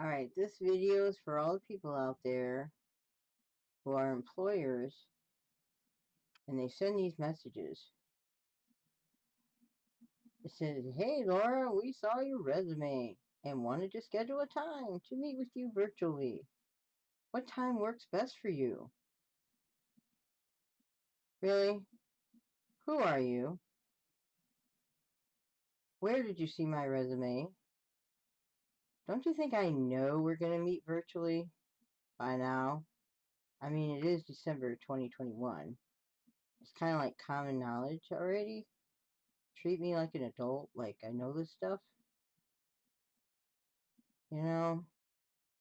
Alright, this video is for all the people out there who are employers and they send these messages. It says, Hey Laura, we saw your resume and wanted to schedule a time to meet with you virtually. What time works best for you? Really? Who are you? Where did you see my resume? Don't you think I know we're going to meet virtually by now? I mean, it is December 2021. It's kind of like common knowledge already. Treat me like an adult, like I know this stuff. You know,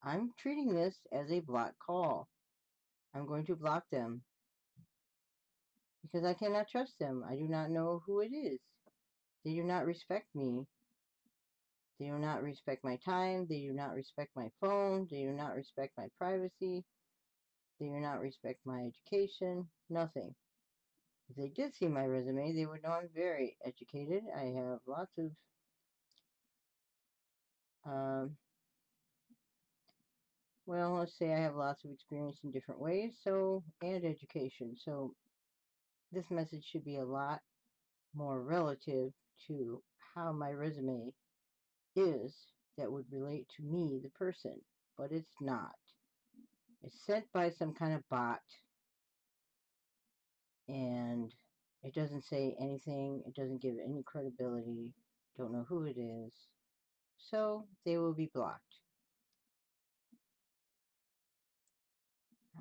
I'm treating this as a block call. I'm going to block them. Because I cannot trust them. I do not know who it is. They do not respect me. They do not respect my time. They do not respect my phone. They do not respect my privacy. They do not respect my education. Nothing. If they did see my resume, they would know I'm very educated. I have lots of um, well, let's say I have lots of experience in different ways, so, and education. So, this message should be a lot more relative to how my resume is that would relate to me, the person, but it's not. It's sent by some kind of bot, and it doesn't say anything, it doesn't give any credibility, don't know who it is, so they will be blocked.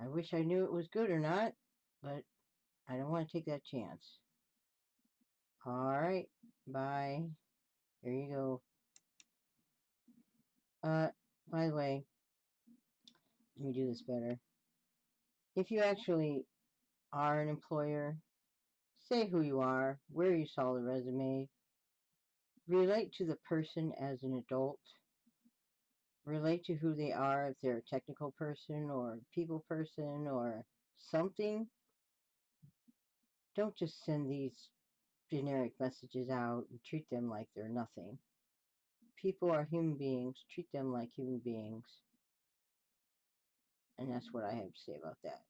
I wish I knew it was good or not, but I don't want to take that chance. Alright, bye. Here you go. Uh, by the way, let me do this better. If you actually are an employer, say who you are, where you saw the resume, relate to the person as an adult, relate to who they are, if they're a technical person or people person or something. Don't just send these generic messages out and treat them like they're nothing. People are human beings. Treat them like human beings. And that's what I have to say about that.